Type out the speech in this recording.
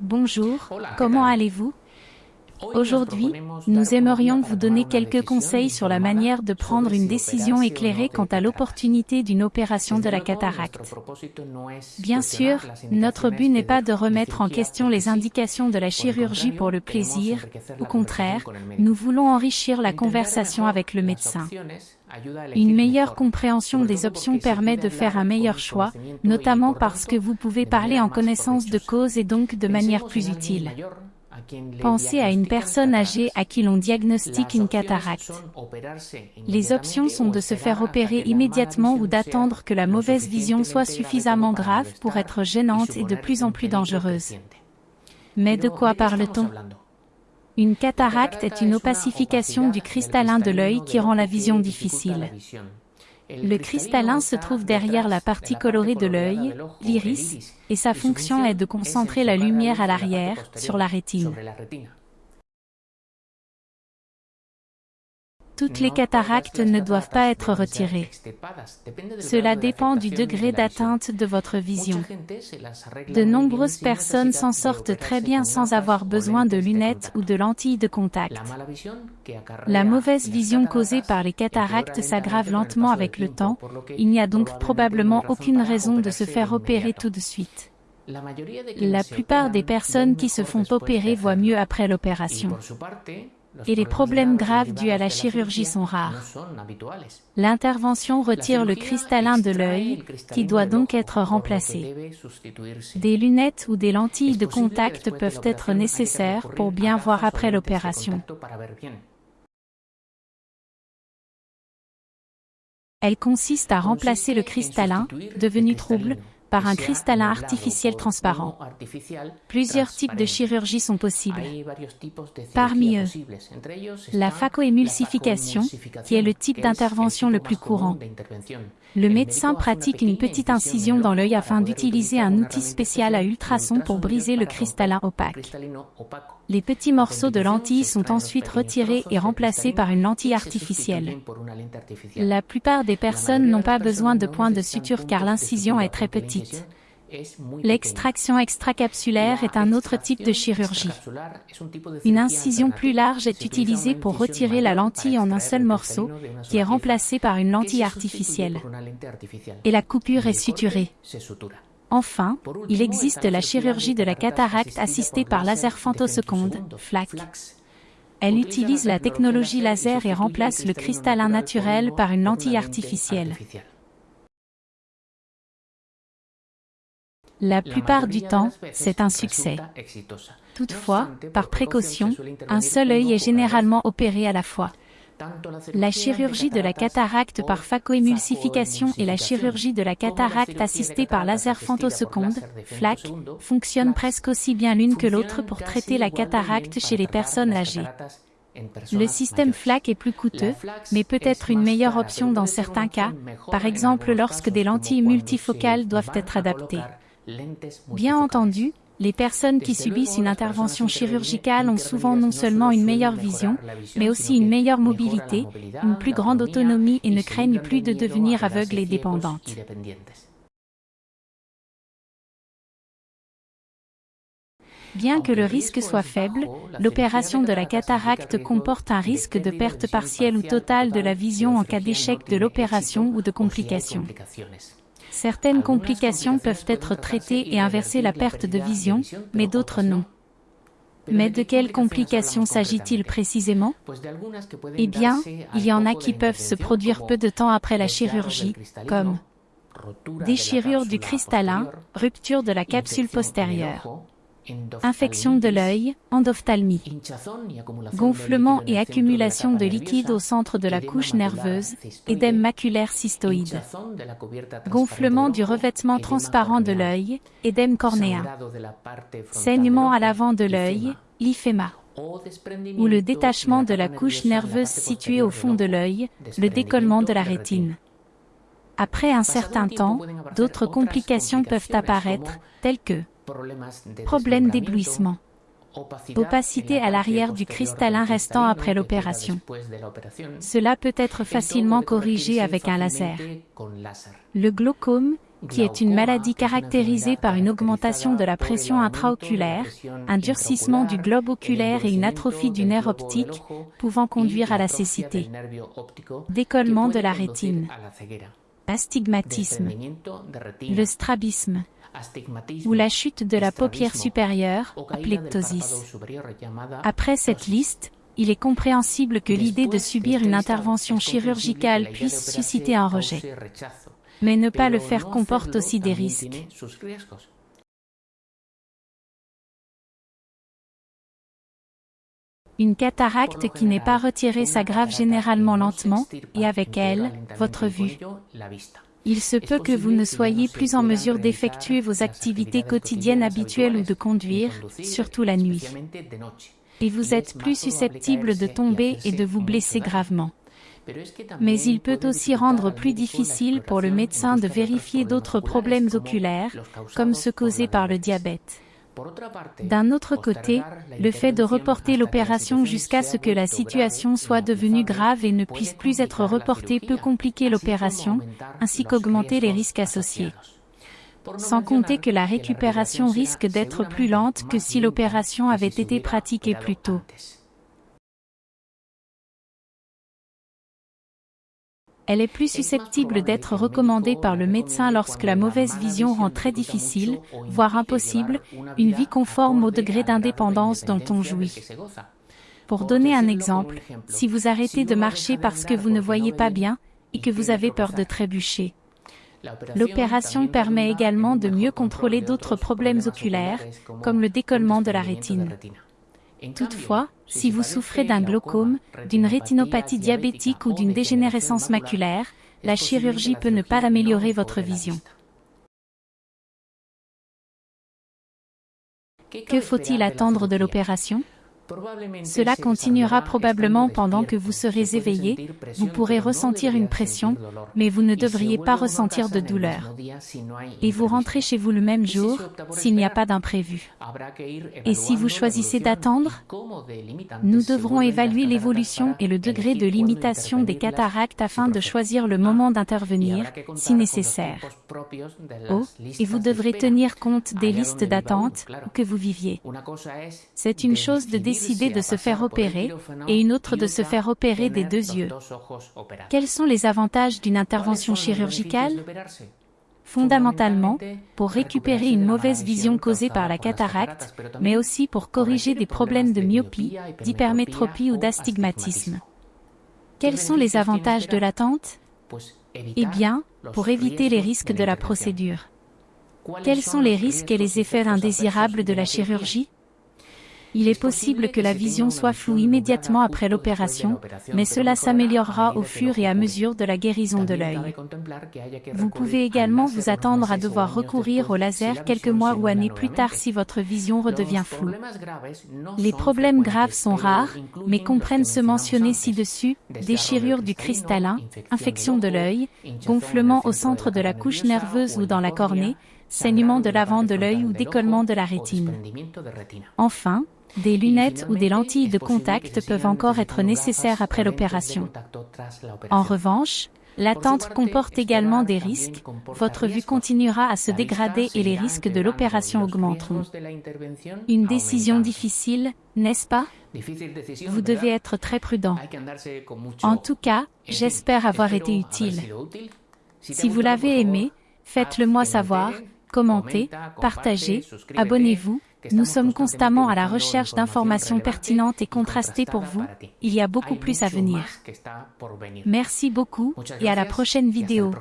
Bonjour, comment allez-vous? Aujourd'hui, nous aimerions vous donner quelques conseils sur la manière de prendre une décision éclairée quant à l'opportunité d'une opération de la cataracte. Bien sûr, notre but n'est pas de remettre en question les indications de la chirurgie pour le plaisir, au contraire, nous voulons enrichir la conversation avec le médecin. Une meilleure compréhension des options permet de faire un meilleur choix, notamment parce que vous pouvez parler en connaissance de cause et donc de manière plus utile. Pensez à une personne âgée à qui l'on diagnostique une cataracte. Les options sont de se faire opérer immédiatement ou d'attendre que la mauvaise vision soit suffisamment grave pour être gênante et de plus en plus dangereuse. Mais de quoi parle-t-on? Une cataracte est une opacification du cristallin de l'œil qui rend la vision difficile. Le cristallin se trouve derrière la partie colorée de l'œil, l'iris, et sa fonction est de concentrer la lumière à l'arrière, sur la rétine. Toutes les cataractes ne doivent pas être retirées. Cela dépend du degré d'atteinte de votre vision. De nombreuses personnes s'en sortent très bien sans avoir besoin de lunettes ou de lentilles de contact. La mauvaise vision causée par les cataractes s'aggrave lentement avec le temps, il n'y a donc probablement aucune raison de se faire opérer tout de suite. La plupart des personnes qui se font opérer voient mieux après l'opération et les problèmes graves dus à la chirurgie sont rares. L'intervention retire le cristallin de l'œil, qui doit donc être remplacé. Des lunettes ou des lentilles de contact peuvent être nécessaires pour bien voir après l'opération. Elle consiste à remplacer le cristallin, devenu trouble, par un cristallin artificiel transparent. Plusieurs types de chirurgie sont possibles. Parmi eux, la phacoémulsification, qui est le type d'intervention le plus courant. Le médecin pratique une petite incision dans l'œil afin d'utiliser un outil spécial à ultrasons pour briser le cristallin opaque. Les petits morceaux de lentilles sont ensuite retirés et remplacés par une lentille artificielle. La plupart des personnes n'ont pas besoin de points de suture car l'incision est très petite. L'extraction extracapsulaire est un autre type de chirurgie. Une incision plus large est utilisée pour retirer la lentille en un seul morceau, qui est remplacé par une lentille artificielle. Et la coupure est suturée. Enfin, il existe la chirurgie de la cataracte assistée par laser femtoseconde, FLAC. Elle utilise la technologie laser et remplace le cristallin naturel par une lentille artificielle. La plupart du temps, c'est un succès. Toutefois, par précaution, un seul œil est généralement opéré à la fois. La chirurgie de la cataracte par phacoémulsification et la chirurgie de la cataracte assistée par laser femtoseconde, FLAC, fonctionnent presque aussi bien l'une que l'autre pour traiter la cataracte chez les personnes âgées. Le système FLAC est plus coûteux, mais peut être une meilleure option dans certains cas, par exemple lorsque des lentilles multifocales doivent être adaptées. Bien entendu, les personnes qui subissent une intervention chirurgicale ont souvent non seulement une meilleure vision, mais aussi une meilleure mobilité, une plus grande autonomie et ne craignent plus de devenir aveugles et dépendantes. Bien que le risque soit faible, l'opération de la cataracte comporte un risque de perte partielle ou totale de la vision en cas d'échec de l'opération ou de complications. Certaines complications peuvent être traitées et inverser la perte de vision, mais d'autres non. Mais de quelles complications s'agit-il précisément Eh bien, il y en a qui peuvent se produire peu de temps après la chirurgie, comme déchirure du cristallin, rupture de la capsule postérieure, Infection de l'œil, endophthalmie. Gonflement et accumulation de liquide au centre de la couche nerveuse, édème maculaire cystoïde. Gonflement du revêtement transparent de l'œil, édème cornéen. Saignement à l'avant de l'œil, lyphéma. Ou le détachement de la couche nerveuse située au fond de l'œil, le décollement de la rétine. Après un certain temps, d'autres complications peuvent apparaître, telles que Problème d'éblouissement. Opacité à l'arrière du cristallin restant après l'opération. Cela peut être facilement corrigé avec un laser. Le glaucome, qui est une maladie caractérisée par une augmentation de la pression intraoculaire, un durcissement du globe oculaire et une atrophie du nerf optique, pouvant conduire à la cécité. Décollement de la rétine. Astigmatisme. Le strabisme ou la chute de la paupière supérieure, aplectosis. Après cette liste, il est compréhensible que l'idée de subir une intervention chirurgicale puisse susciter un rejet. Mais ne pas le faire comporte aussi des risques. Une cataracte qui n'est pas retirée s'aggrave généralement lentement, et avec elle, votre vue. Il se peut que vous ne soyez plus en mesure d'effectuer vos activités quotidiennes habituelles ou de conduire, surtout la nuit. Et vous êtes plus susceptible de tomber et de vous blesser gravement. Mais il peut aussi rendre plus difficile pour le médecin de vérifier d'autres problèmes oculaires, comme ceux causés par le diabète. D'un autre côté, le fait de reporter l'opération jusqu'à ce que la situation soit devenue grave et ne puisse plus être reportée peut compliquer l'opération, ainsi qu'augmenter les risques associés. Sans compter que la récupération risque d'être plus lente que si l'opération avait été pratiquée plus tôt. Elle est plus susceptible d'être recommandée par le médecin lorsque la mauvaise vision rend très difficile, voire impossible, une vie conforme au degré d'indépendance dont on jouit. Pour donner un exemple, si vous arrêtez de marcher parce que vous ne voyez pas bien et que vous avez peur de trébucher. L'opération permet également de mieux contrôler d'autres problèmes oculaires, comme le décollement de la rétine. Toutefois, si vous souffrez d'un glaucome, d'une rétinopathie diabétique ou d'une dégénérescence maculaire, la chirurgie peut ne pas améliorer votre vision. Que faut-il attendre de l'opération? Cela continuera probablement pendant que vous serez éveillé, vous pourrez ressentir une pression, mais vous ne devriez pas ressentir de douleur. Et vous rentrez chez vous le même jour, s'il n'y a pas d'imprévu. Et si vous choisissez d'attendre Nous devrons évaluer l'évolution et le degré de limitation des cataractes afin de choisir le moment d'intervenir, si nécessaire. Oh, et vous devrez tenir compte des listes d'attente que vous viviez. C'est une chose de décider de se faire opérer, et une autre de se faire opérer des deux yeux. Quels sont les avantages d'une intervention chirurgicale? Fondamentalement, pour récupérer une mauvaise vision causée par la cataracte, mais aussi pour corriger des problèmes de myopie, d'hypermétropie ou d'astigmatisme. Quels sont les avantages de l'attente? Eh bien, pour éviter les risques de la procédure. Quels sont les risques et les effets indésirables de la chirurgie? Il est possible que la vision soit floue immédiatement après l'opération, mais cela s'améliorera au fur et à mesure de la guérison de l'œil. Vous pouvez également vous attendre à devoir recourir au laser quelques mois ou années plus tard si votre vision redevient floue. Les problèmes graves sont rares, mais comprennent ceux mentionnés ci-dessus, déchirure du cristallin, infection de l'œil, gonflement au centre de la couche nerveuse ou dans la cornée, saignement de l'avant de l'œil ou décollement de la rétine. Enfin, des lunettes ou des lentilles de contact peuvent encore être nécessaires après l'opération. En revanche, l'attente comporte également des risques, votre vue continuera à se dégrader et les risques de l'opération augmenteront. Une décision difficile, n'est-ce pas? Vous devez être très prudent. En tout cas, j'espère avoir été utile. Si vous l'avez aimé, faites-le moi savoir, commentez, partagez, abonnez-vous, nous sommes constamment à la recherche d'informations pertinentes et contrastées pour vous. Il y a beaucoup plus à venir. Merci beaucoup et à la prochaine vidéo.